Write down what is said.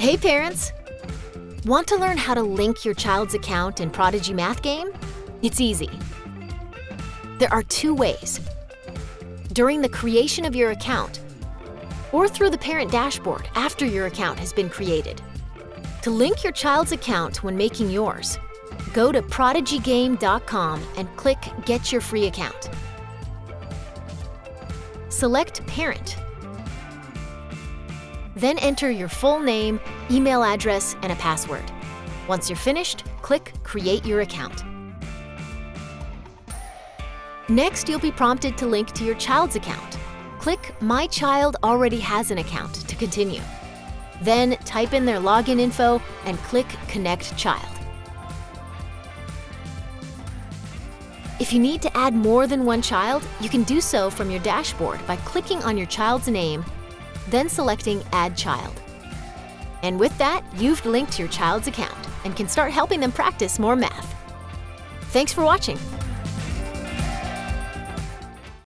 Hey parents! Want to learn how to link your child's account in Prodigy Math Game? It's easy. There are two ways. During the creation of your account, or through the parent dashboard after your account has been created. To link your child's account when making yours, go to prodigygame.com and click Get Your Free Account. Select Parent. Then enter your full name, email address, and a password. Once you're finished, click Create Your Account. Next, you'll be prompted to link to your child's account. Click My Child Already Has an Account to continue. Then type in their login info and click Connect Child. If you need to add more than one child, you can do so from your dashboard by clicking on your child's name, then selecting Add Child. And with that, you've linked your child's account and can start helping them practice more math. Thanks for watching.